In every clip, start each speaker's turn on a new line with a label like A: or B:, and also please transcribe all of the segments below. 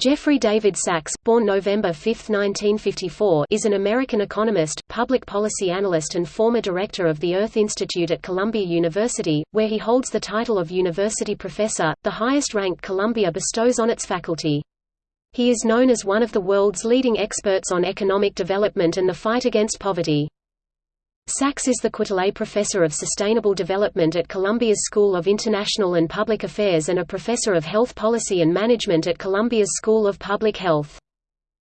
A: Jeffrey David Sachs, born November 5, 1954, is an American economist, public policy analyst and former director of the Earth Institute at Columbia University, where he holds the title of university professor, the highest rank Columbia bestows on its faculty. He is known as one of the world's leading experts on economic development and the fight against poverty. Sachs is the Quetelet Professor of Sustainable Development at Columbia's School of International and Public Affairs and a Professor of Health Policy and Management at Columbia's School of Public Health.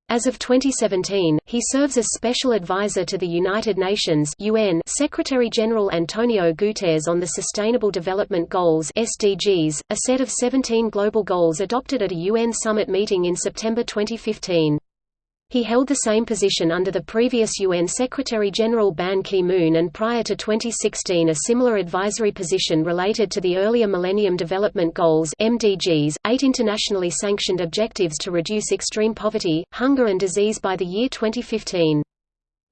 A: As of 2017, he serves as Special Advisor to the United Nations UN Secretary-General Antonio Guterres on the Sustainable Development Goals SDGs, a set of 17 global goals adopted at a UN summit meeting in September 2015. He held the same position under the previous UN Secretary-General Ban Ki-moon and prior to 2016 a similar advisory position related to the earlier Millennium Development Goals MDGs, eight internationally sanctioned objectives to reduce extreme poverty, hunger and disease by the year 2015.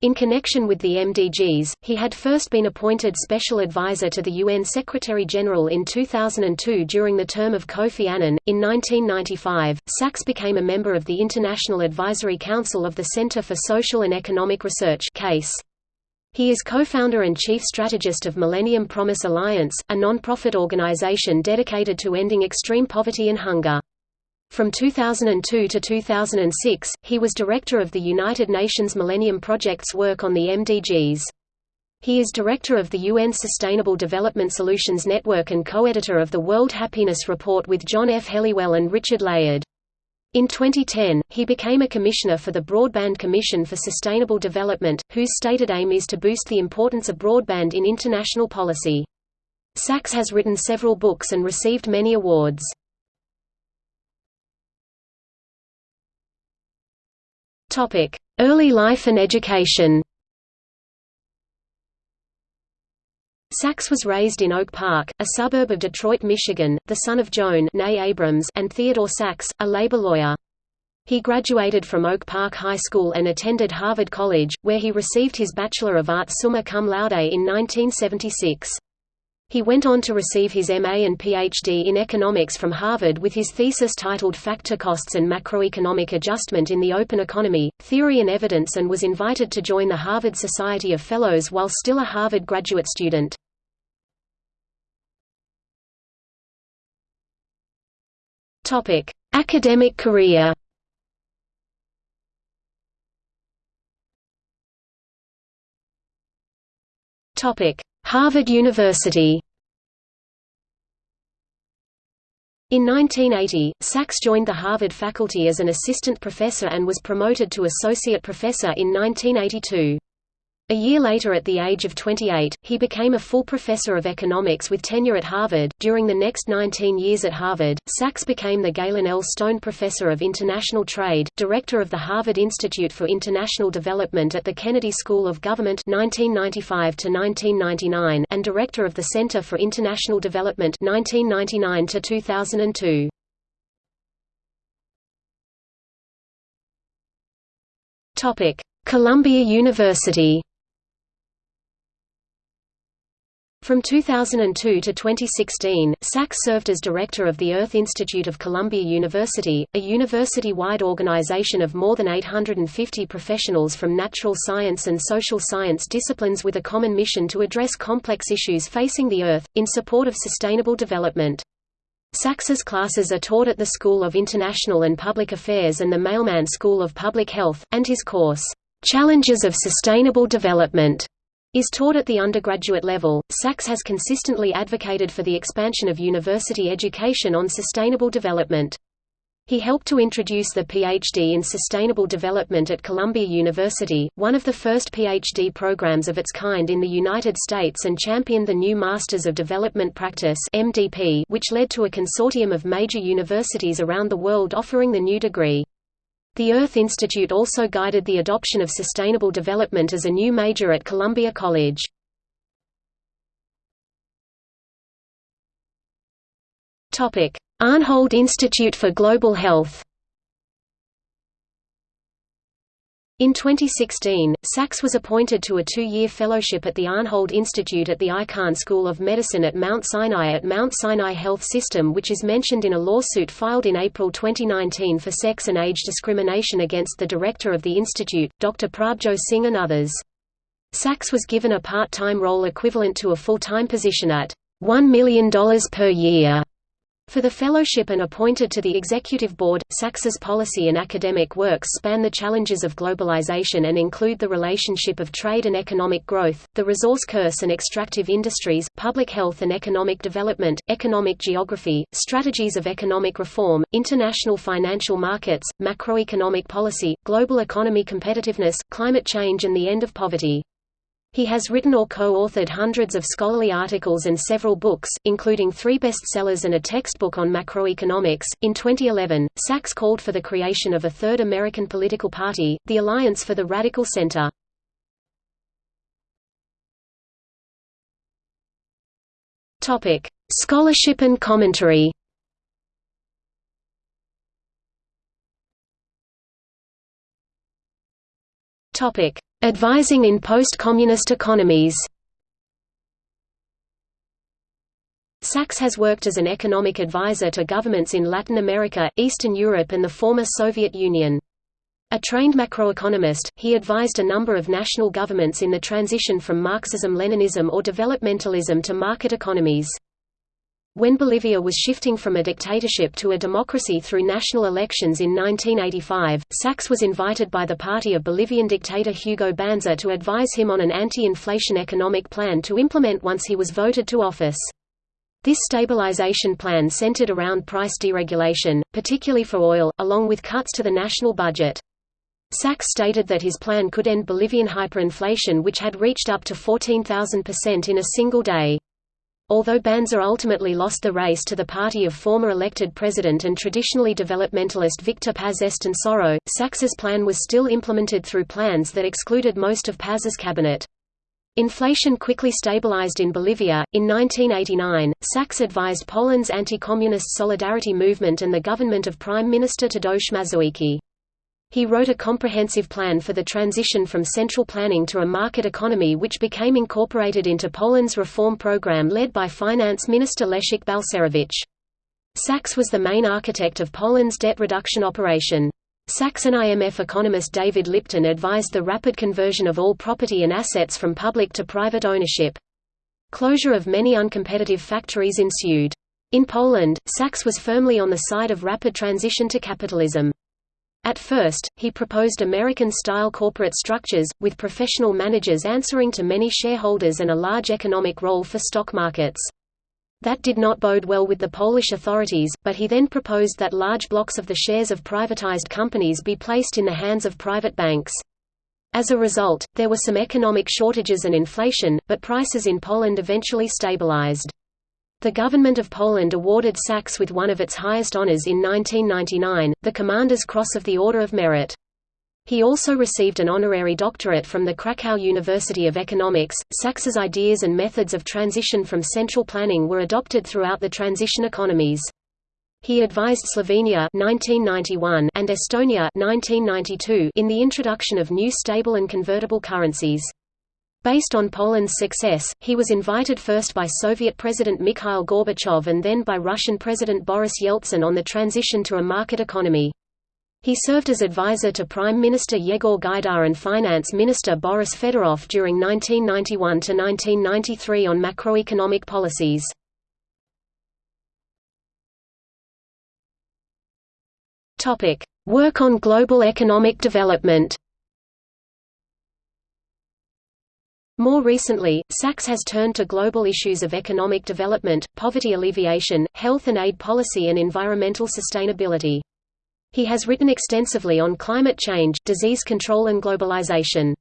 A: In connection with the MDGs, he had first been appointed Special Advisor to the UN Secretary-General in 2002 during the term of Kofi Annan. In 1995, Sachs became a member of the International Advisory Council of the Center for Social and Economic Research CASE. He is co-founder and chief strategist of Millennium Promise Alliance, a non-profit organization dedicated to ending extreme poverty and hunger. From 2002 to 2006, he was director of the United Nations Millennium Project's work on the MDGs. He is director of the UN Sustainable Development Solutions Network and co-editor of the World Happiness Report with John F. Helliwell and Richard Layard. In 2010, he became a commissioner for the Broadband Commission for Sustainable Development, whose stated aim is to boost the importance of broadband in international policy. Sachs has written several books and received many awards. Topic: Early life and education. Sachs was raised in Oak Park, a suburb of Detroit, Michigan, the son of Joan Abrams and Theodore Sachs, a labor lawyer. He graduated from Oak Park High School and attended Harvard College, where he received his Bachelor of Arts summa cum laude in 1976. He went on to receive his MA and PhD in economics from Harvard with his thesis titled Factor Costs and Macroeconomic Adjustment in the Open Economy, Theory and Evidence and was invited to join the Harvard Society of Fellows while still a Harvard graduate student. Academic career Harvard University In 1980, Sachs joined the Harvard faculty as an assistant professor and was promoted to associate professor in 1982. A year later at the age of 28, he became a full professor of economics with tenure at Harvard. During the next 19 years at Harvard, Sachs became the Galen L. Stone Professor of International Trade, director of the Harvard Institute for International Development at the Kennedy School of Government 1995 to 1999 and director of the Center for International Development 1999 to 2002. Topic: Columbia University From 2002 to 2016, Sachs served as director of the Earth Institute of Columbia University, a university-wide organization of more than 850 professionals from natural science and social science disciplines with a common mission to address complex issues facing the Earth, in support of sustainable development. Sachs's classes are taught at the School of International and Public Affairs and the Mailman School of Public Health, and his course, "'Challenges of Sustainable Development' is taught at the undergraduate level. Sachs has consistently advocated for the expansion of university education on sustainable development. He helped to introduce the PhD in Sustainable Development at Columbia University, one of the first PhD programs of its kind in the United States and championed the new Masters of Development Practice which led to a consortium of major universities around the world offering the new degree. The Earth Institute also guided the adoption of sustainable development as a new major at Columbia College. Arnhold Institute for Global Health In 2016, Sachs was appointed to a two-year fellowship at the Arnhold Institute at the Icahn School of Medicine at Mount Sinai at Mount Sinai Health System which is mentioned in a lawsuit filed in April 2019 for sex and age discrimination against the director of the institute, Dr. Prabhjot Singh and others. Sachs was given a part-time role equivalent to a full-time position at $1 million per year for the fellowship and appointed to the executive board, Sachs's policy and academic works span the challenges of globalization and include the relationship of trade and economic growth, the resource curse and extractive industries, public health and economic development, economic geography, strategies of economic reform, international financial markets, macroeconomic policy, global economy competitiveness, climate change and the end of poverty. He has written or co-authored hundreds of scholarly articles and several books, including three bestsellers and a textbook on macroeconomics. In 2011, Sachs called for the creation of a third American political party, the Alliance for the Radical Center. Topic: Scholarship and commentary. Topic: Advising in post-communist economies Sachs has worked as an economic advisor to governments in Latin America, Eastern Europe and the former Soviet Union. A trained macroeconomist, he advised a number of national governments in the transition from Marxism-Leninism or developmentalism to market economies. When Bolivia was shifting from a dictatorship to a democracy through national elections in 1985, Sachs was invited by the party of Bolivian dictator Hugo Banzer to advise him on an anti-inflation economic plan to implement once he was voted to office. This stabilization plan centered around price deregulation, particularly for oil, along with cuts to the national budget. Sachs stated that his plan could end Bolivian hyperinflation which had reached up to 14,000% in a single day. Although Banzer ultimately lost the race to the party of former elected president and traditionally developmentalist Victor Paz Estenssoro, Sachs's plan was still implemented through plans that excluded most of Paz's cabinet. Inflation quickly stabilized in Bolivia. In 1989, Sachs advised Poland's anti-communist solidarity movement and the government of Prime Minister Tadeusz Mazowiecki. He wrote a comprehensive plan for the transition from central planning to a market economy which became incorporated into Poland's reform program led by Finance Minister Leszek Balcerowicz. Sachs was the main architect of Poland's debt reduction operation. Sachs and IMF economist David Lipton advised the rapid conversion of all property and assets from public to private ownership. Closure of many uncompetitive factories ensued. In Poland, Sachs was firmly on the side of rapid transition to capitalism. At first, he proposed American-style corporate structures, with professional managers answering to many shareholders and a large economic role for stock markets. That did not bode well with the Polish authorities, but he then proposed that large blocks of the shares of privatized companies be placed in the hands of private banks. As a result, there were some economic shortages and inflation, but prices in Poland eventually stabilized. The government of Poland awarded Sachs with one of its highest honors in 1999, the Commander's Cross of the Order of Merit. He also received an honorary doctorate from the Krakow University of Economics. Sachs's ideas and methods of transition from central planning were adopted throughout the transition economies. He advised Slovenia 1991 and Estonia 1992 in the introduction of new stable and convertible currencies. Based on Poland's success, he was invited first by Soviet President Mikhail Gorbachev and then by Russian President Boris Yeltsin on the transition to a market economy. He served as advisor to Prime Minister Yegor Gaidar and Finance Minister Boris Fedorov during 1991–1993 on macroeconomic policies. Work on global economic development More recently, Sachs has turned to global issues of economic development, poverty alleviation, health and aid policy and environmental sustainability. He has written extensively on climate change, disease control and globalization.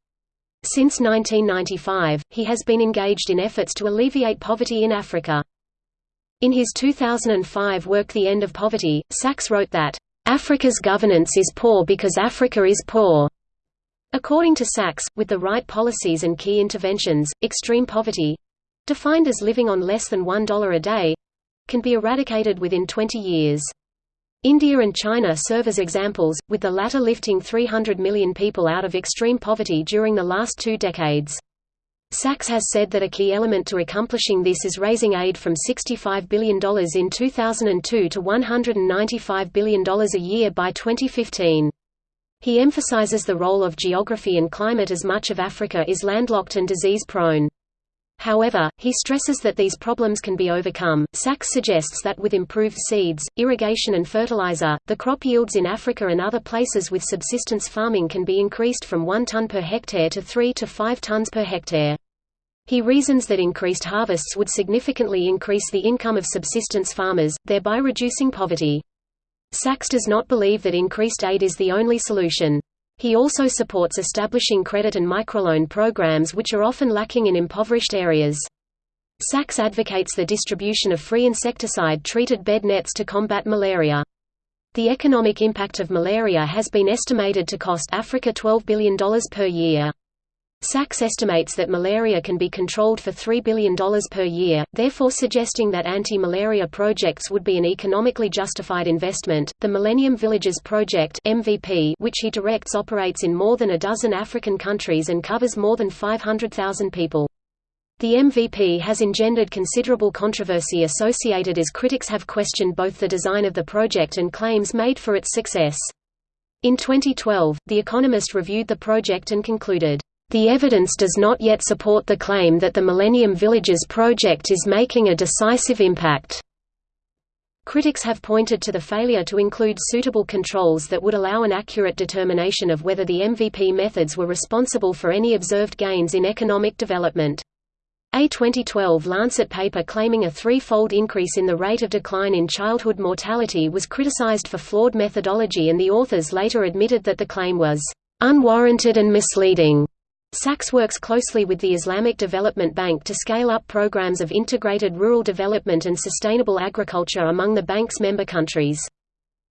A: Since 1995, he has been engaged in efforts to alleviate poverty in Africa. In his 2005 work The End of Poverty, Sachs wrote that, "...Africa's governance is poor because Africa is poor." According to Sachs, with the right policies and key interventions, extreme poverty—defined as living on less than $1 a day—can be eradicated within 20 years. India and China serve as examples, with the latter lifting 300 million people out of extreme poverty during the last two decades. Sachs has said that a key element to accomplishing this is raising aid from $65 billion in 2002 to $195 billion a year by 2015. He emphasizes the role of geography and climate as much of Africa is landlocked and disease-prone. However, he stresses that these problems can be overcome. Sachs suggests that with improved seeds, irrigation and fertilizer, the crop yields in Africa and other places with subsistence farming can be increased from 1 ton per hectare to 3 to 5 tons per hectare. He reasons that increased harvests would significantly increase the income of subsistence farmers, thereby reducing poverty. Sachs does not believe that increased aid is the only solution. He also supports establishing credit and microloan programs which are often lacking in impoverished areas. Sachs advocates the distribution of free insecticide-treated bed nets to combat malaria. The economic impact of malaria has been estimated to cost Africa $12 billion per year. Sachs estimates that malaria can be controlled for $3 billion per year, therefore suggesting that anti-malaria projects would be an economically justified investment. The Millennium Villages Project (MVP), which he directs, operates in more than a dozen African countries and covers more than 500,000 people. The MVP has engendered considerable controversy associated as critics have questioned both the design of the project and claims made for its success. In 2012, The Economist reviewed the project and concluded, the evidence does not yet support the claim that the Millennium Villages project is making a decisive impact. Critics have pointed to the failure to include suitable controls that would allow an accurate determination of whether the MVP methods were responsible for any observed gains in economic development. A 2012 Lancet paper claiming a threefold increase in the rate of decline in childhood mortality was criticized for flawed methodology and the authors later admitted that the claim was unwarranted and misleading. Sachs works closely with the Islamic Development Bank to scale up programs of integrated rural development and sustainable agriculture among the bank's member countries.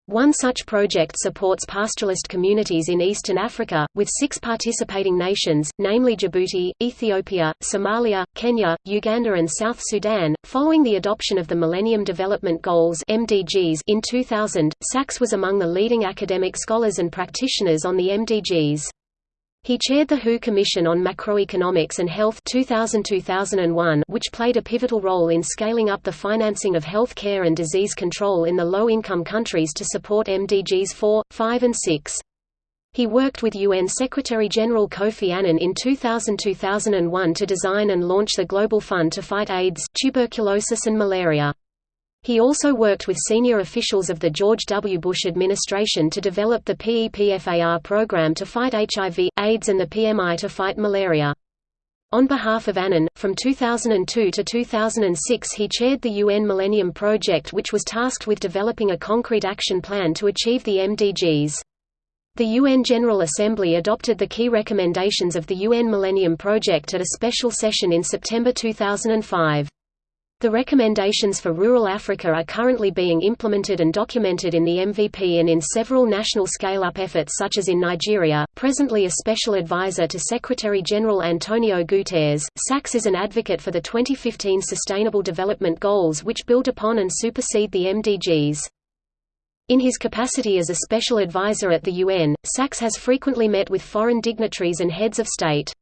A: One such project supports pastoralist communities in Eastern Africa, with six participating nations, namely Djibouti, Ethiopia, Somalia, Kenya, Uganda and South Sudan. Following the adoption of the Millennium Development Goals (MDGs) in 2000, Sachs was among the leading academic scholars and practitioners on the MDGs. He chaired the WHO Commission on Macroeconomics and Health 2000-2001, which played a pivotal role in scaling up the financing of health care and disease control in the low-income countries to support MDGs 4, 5 and 6. He worked with UN Secretary-General Kofi Annan in 2000-2001 to design and launch the Global Fund to fight AIDS, tuberculosis and malaria. He also worked with senior officials of the George W. Bush administration to develop the PEPFAR program to fight HIV, AIDS and the PMI to fight malaria. On behalf of Annan, from 2002 to 2006 he chaired the UN Millennium Project which was tasked with developing a concrete action plan to achieve the MDGs. The UN General Assembly adopted the key recommendations of the UN Millennium Project at a special session in September 2005. The recommendations for rural Africa are currently being implemented and documented in the MVP and in several national scale-up efforts such as in Nigeria. Presently a special advisor to Secretary General Antonio Guterres, Sachs is an advocate for the 2015 Sustainable Development Goals which build upon and supersede the MDGs. In his capacity as a special advisor at the UN, Sachs has frequently met with foreign dignitaries and heads of state.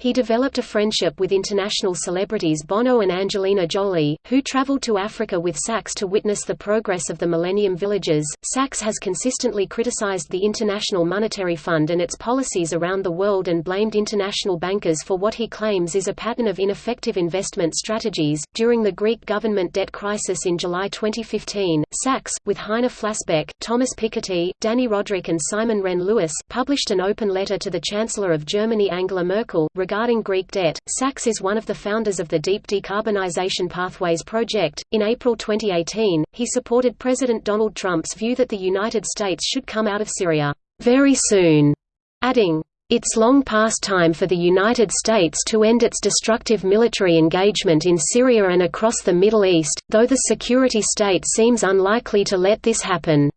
A: He developed a friendship with international celebrities Bono and Angelina Jolie, who traveled to Africa with Sachs to witness the progress of the Millennium Villages. Sachs has consistently criticized the International Monetary Fund and its policies around the world and blamed international bankers for what he claims is a pattern of ineffective investment strategies. During the Greek government debt crisis in July 2015, Sachs, with Heiner Flassbeck, Thomas Piketty, Dani Rodrik, and Simon Wren Lewis, published an open letter to the Chancellor of Germany Angela Merkel Regarding Greek debt, Sachs is one of the founders of the Deep Decarbonization Pathways Project. In April 2018, he supported President Donald Trump's view that the United States should come out of Syria very soon, adding, it's long past time for the United States to end its destructive military engagement in Syria and across the Middle East, though the security state seems unlikely to let this happen.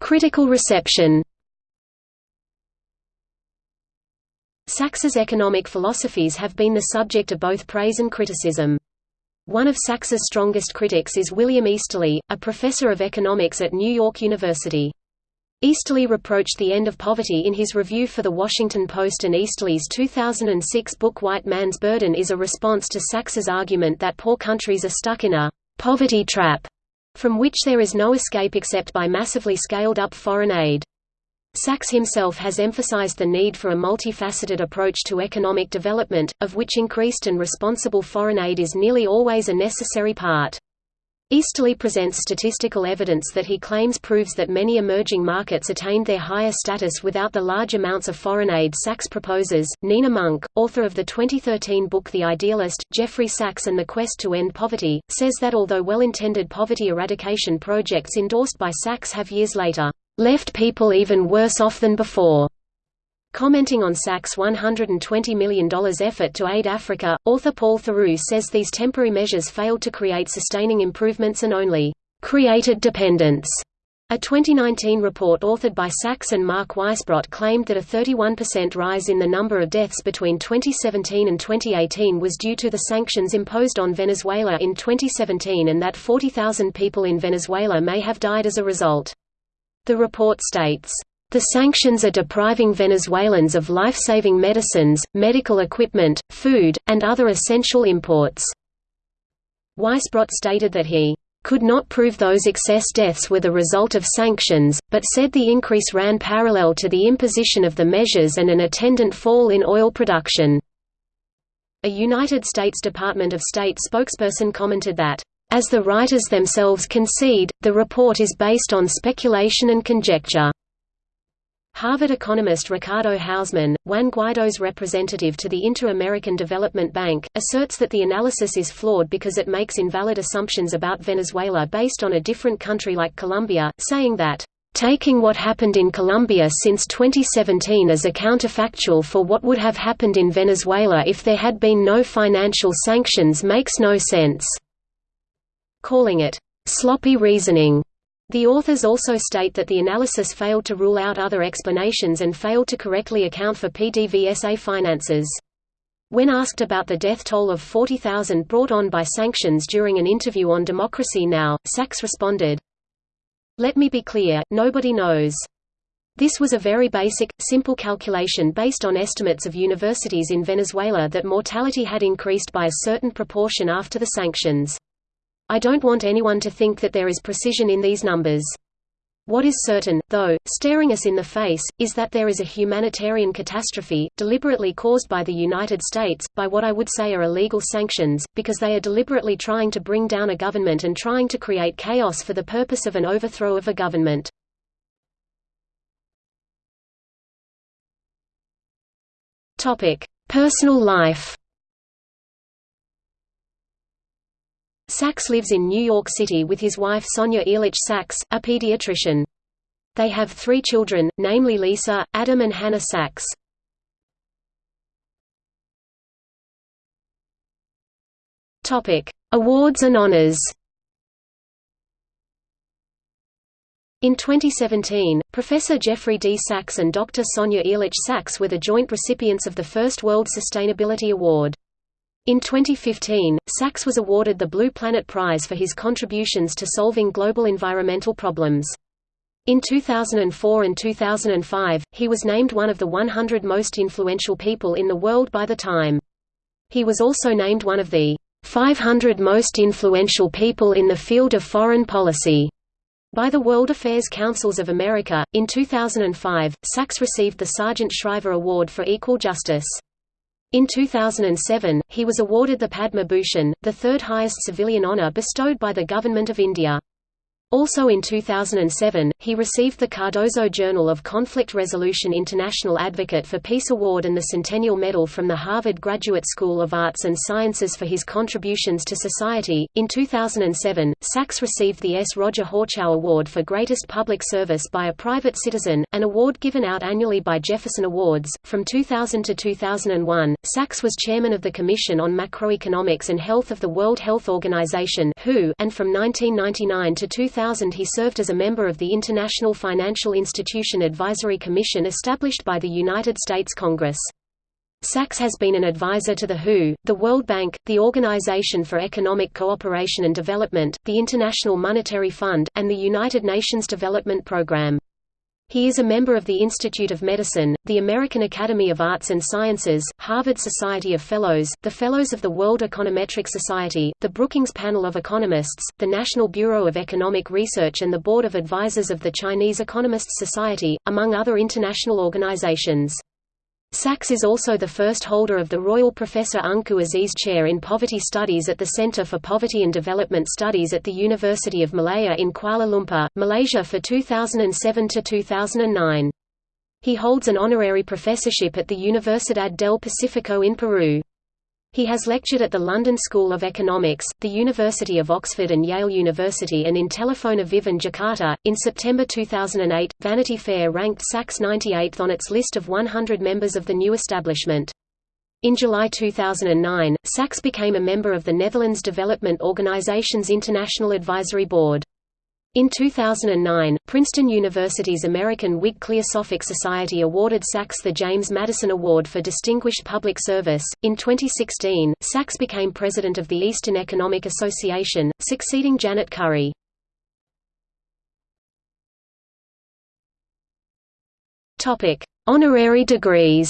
A: Critical reception Sachs's economic philosophies have been the subject of both praise and criticism. One of Sachs's strongest critics is William Easterly, a professor of economics at New York University. Easterly reproached the end of poverty in his review for The Washington Post and Easterly's 2006 book White Man's Burden is a response to Sachs's argument that poor countries are stuck in a «poverty trap» from which there is no escape except by massively scaled-up foreign aid. Sachs himself has emphasized the need for a multifaceted approach to economic development, of which increased and responsible foreign aid is nearly always a necessary part. Easterly presents statistical evidence that he claims proves that many emerging markets attained their higher status without the large amounts of foreign aid Sachs proposes. Nina Munk, author of the 2013 book The Idealist, Jeffrey Sachs and the Quest to End Poverty, says that although well-intended poverty eradication projects endorsed by Sachs have years later left people even worse off than before. Commenting on Sachs' $120 million effort to aid Africa, author Paul Theroux says these temporary measures failed to create sustaining improvements and only created dependence. A 2019 report authored by Sachs and Mark Weisbrot claimed that a 31% rise in the number of deaths between 2017 and 2018 was due to the sanctions imposed on Venezuela in 2017 and that 40,000 people in Venezuela may have died as a result. The report states, the sanctions are depriving Venezuelans of life-saving medicines, medical equipment, food, and other essential imports. Weisbrot stated that he could not prove those excess deaths were the result of sanctions, but said the increase ran parallel to the imposition of the measures and an attendant fall in oil production. A United States Department of State spokesperson commented that as the writers themselves concede, the report is based on speculation and conjecture. Harvard economist Ricardo Hausmann, Juan Guaido's representative to the Inter-American Development Bank, asserts that the analysis is flawed because it makes invalid assumptions about Venezuela based on a different country like Colombia, saying that, "...taking what happened in Colombia since 2017 as a counterfactual for what would have happened in Venezuela if there had been no financial sanctions makes no sense." calling it sloppy reasoning. The authors also state that the analysis failed to rule out other explanations and failed to correctly account for PDVSA finances. When asked about the death toll of 40,000 brought on by sanctions during an interview on Democracy Now!, Sachs responded, Let me be clear, nobody knows. This was a very basic, simple calculation based on estimates of universities in Venezuela that mortality had increased by a certain proportion after the sanctions. I don't want anyone to think that there is precision in these numbers. What is certain, though, staring us in the face, is that there is a humanitarian catastrophe, deliberately caused by the United States, by what I would say are illegal sanctions, because they are deliberately trying to bring down a government and trying to create chaos for the purpose of an overthrow of a government. Personal life Sachs lives in New York City with his wife Sonia Ehrlich Sachs, a pediatrician. They have three children, namely Lisa, Adam and Hannah Sachs. Awards and honors In 2017, Professor Jeffrey D. Sachs and Dr. Sonia Ehrlich Sachs were the joint recipients of the first World Sustainability Award. In 2015, Sachs was awarded the Blue Planet Prize for his contributions to solving global environmental problems. In 2004 and 2005, he was named one of the 100 most influential people in the world by the Time. He was also named one of the 500 most influential people in the field of foreign policy by the World Affairs Councils of America. In 2005, Sachs received the Sargent Shriver Award for Equal Justice. In 2007, he was awarded the Padma Bhushan, the third highest civilian honour bestowed by the Government of India. Also in 2007, he received the Cardozo Journal of Conflict Resolution International Advocate for Peace Award and the Centennial Medal from the Harvard Graduate School of Arts and Sciences for his contributions to society. In 2007, Sachs received the S. Roger Horchow Award for Greatest Public Service by a Private Citizen, an award given out annually by Jefferson Awards. From 2000 to 2001, Sachs was chairman of the Commission on Macroeconomics and Health of the World Health Organization (WHO), and from 1999 to 2000 2000 he served as a member of the International Financial Institution Advisory Commission established by the United States Congress. Sachs has been an advisor to the WHO, the World Bank, the Organization for Economic Cooperation and Development, the International Monetary Fund, and the United Nations Development Programme. He is a member of the Institute of Medicine, the American Academy of Arts and Sciences, Harvard Society of Fellows, the Fellows of the World Econometric Society, the Brookings Panel of Economists, the National Bureau of Economic Research and the Board of Advisors of the Chinese Economists Society, among other international organizations. Sachs is also the first holder of the Royal Professor Ungku Aziz Chair in Poverty Studies at the Centre for Poverty and Development Studies at the University of Malaya in Kuala Lumpur, Malaysia for 2007–2009. He holds an honorary professorship at the Universidad del Pacifico in Peru. He has lectured at the London School of Economics, the University of Oxford and Yale University and in Telefona Vive in Jakarta. In September 2008, Vanity Fair ranked Sachs 98th on its list of 100 members of the new establishment. In July 2009, Sachs became a member of the Netherlands Development Organization's International Advisory Board. In 2009, Princeton University's American Whig Cliosophic Society awarded Sachs the James Madison Award for Distinguished Public Service. In 2016, Sachs became president of the Eastern Economic Association, succeeding Janet Currie. Topic: Honorary degrees.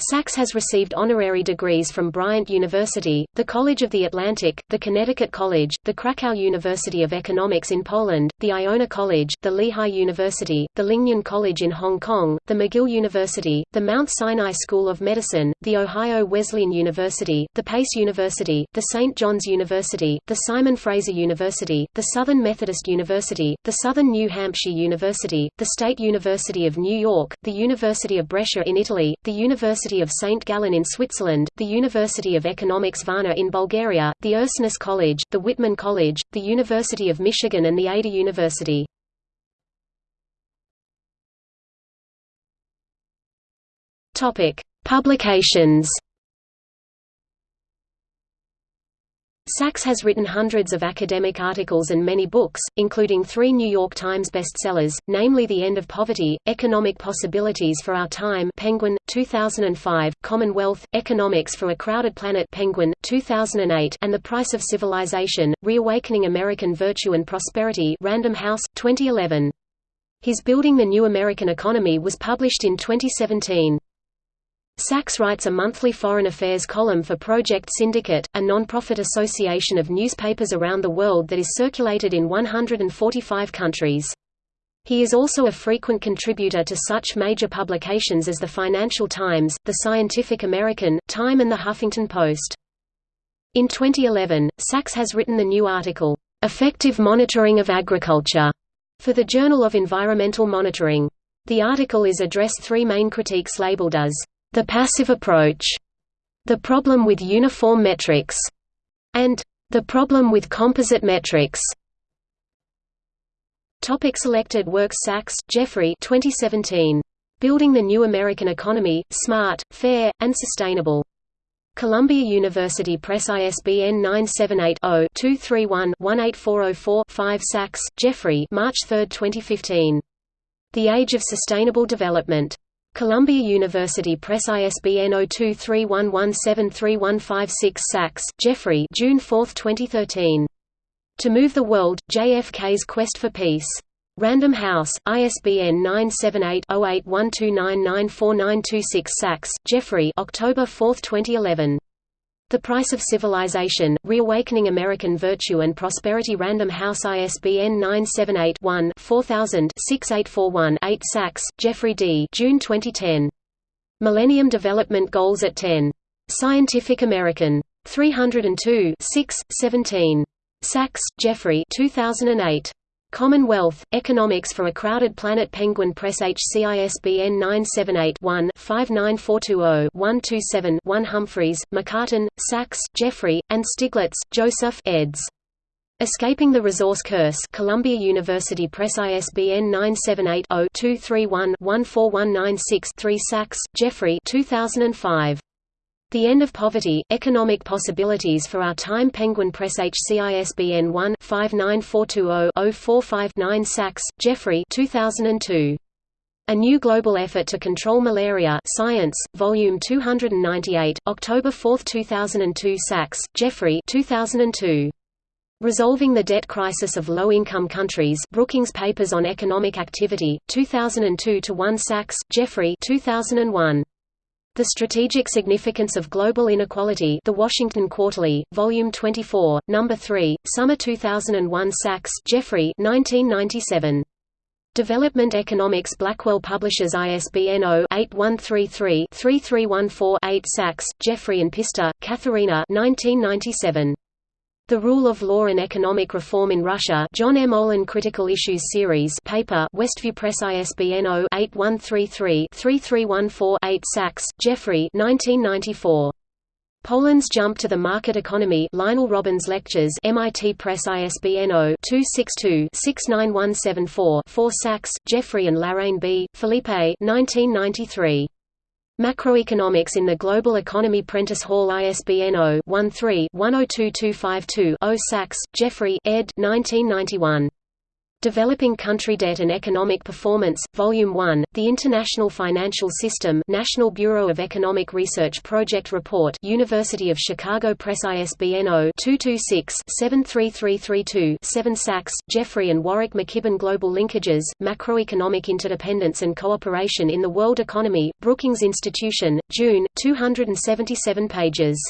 A: Sachs has received honorary degrees from Bryant University, the College of the Atlantic, the Connecticut College, the Krakow University of Economics in Poland, the Iona College, the Lehigh University, the Lingnan College in Hong Kong, the McGill University, the Mount Sinai School of Medicine, the Ohio Wesleyan University, the Pace University, the St. John's University, the Simon Fraser University, the Southern Methodist University, the Southern New Hampshire University, the State University of New York, the University of Brescia in Italy, the University University of St. Gallen in Switzerland, the University of Economics Varna in Bulgaria, the Ursinus College, the Whitman College, the University of Michigan and the Ada University. Publications Sachs has written hundreds of academic articles and many books, including three New York Times bestsellers, namely The End of Poverty, Economic Possibilities for Our Time Penguin, 2005, Commonwealth, Economics for a Crowded Planet Penguin, 2008 and The Price of Civilization, Reawakening American Virtue and Prosperity Random House, 2011. His Building the New American Economy was published in 2017. Sachs writes a monthly foreign affairs column for Project Syndicate, a non-profit association of newspapers around the world that is circulated in 145 countries. He is also a frequent contributor to such major publications as the Financial Times, the Scientific American, Time and the Huffington Post. In 2011, Sachs has written the new article, "'Effective Monitoring of Agriculture' for the Journal of Environmental Monitoring. The article is addressed three main critiques labeled as the passive approach, the problem with uniform metrics, and the problem with composite metrics. Topic selected works Sachs, Jeffrey 2017. Building the New American Economy, Smart, Fair, and Sustainable. Columbia University Press ISBN 978-0-231-18404-5 Sachs, Jeffrey March 3, 2015. The Age of Sustainable Development. Columbia University Press ISBN 0231173156 Sachs, Jeffrey June 4, 2013. To Move the World, JFK's Quest for Peace. Random House, ISBN 978-0812994926 Sachs, Jeffrey October 4, 2011. The Price of Civilization, Reawakening American Virtue and Prosperity Random House ISBN 978-1-4000-6841-8 Sachs, Jeffrey D. June 2010. Millennium Development Goals at 10. Scientific American. 302 6, 17. Sachs, Jeffrey 2008. Commonwealth, Economics for a Crowded Planet Penguin Press HC ISBN 978-1-59420-127-1 Humphreys, Macartan, Sachs, Jeffrey, and Stiglitz, Joseph eds. Escaping the Resource Curse Columbia University Press ISBN 978-0-231-14196-3 Sachs, Jeffrey 2005. The End of Poverty, Economic Possibilities for Our Time Penguin Press HCISBN 1-59420-045-9 Sachs, Jeffrey 2002. A New Global Effort to Control Malaria Science, Volume 298, October 4, 2002 Sachs, Jeffrey 2002. Resolving the Debt Crisis of Low-Income Countries Brookings Papers on Economic Activity, 2002-1 Sachs, Jeffrey 2001. The Strategic Significance of Global Inequality The Washington Quarterly, Volume 24, No. 3, Summer 2001 Sachs, Jeffrey 1997. Development Economics Blackwell Publishers ISBN 0-8133-3314-8 Sachs, Jeffrey and Pistor, Katharina 1997. The Rule of Law and Economic Reform in Russia John M. Olin Critical Issues Series paper Westview Press ISBN 0-8133-3314-8 Sachs, Jeffrey 1994. Poland's Jump to the Market Economy Lionel Robbins Lectures MIT Press ISBN 0-262-69174-4 Sachs, Jeffrey and Larrain B., Felipe 1993. Macroeconomics in the Global Economy Prentice Hall ISBN 0-13-102252-0 Sachs, Jeffrey ed. 1991. Developing Country Debt and Economic Performance, Volume 1, The International Financial System National Bureau of Economic Research Project Report University of Chicago Press ISBN 0-226-73332-7 Sachs, Jeffrey and Warwick McKibbin Global Linkages, Macroeconomic Interdependence and Cooperation in the World Economy, Brookings Institution, June, 277 pages.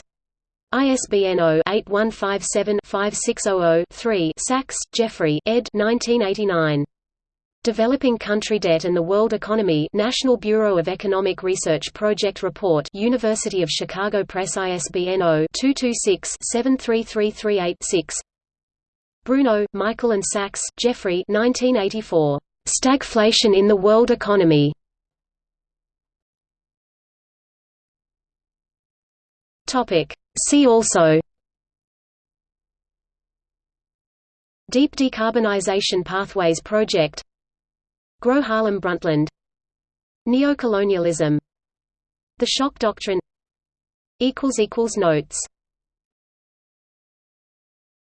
A: ISBN 0-8157-5600-3 Sachs, Jeffrey ed. 1989. Developing Country Debt and the World Economy National Bureau of Economic Research Project Report University of Chicago Press ISBN 0-226-73338-6 Bruno, Michael and Sachs, Jeffrey 1984. Stagflation in the World Economy. Topic See also Deep Decarbonization Pathways Project Gro Harlem Brundtland Neocolonialism The Shock Doctrine Notes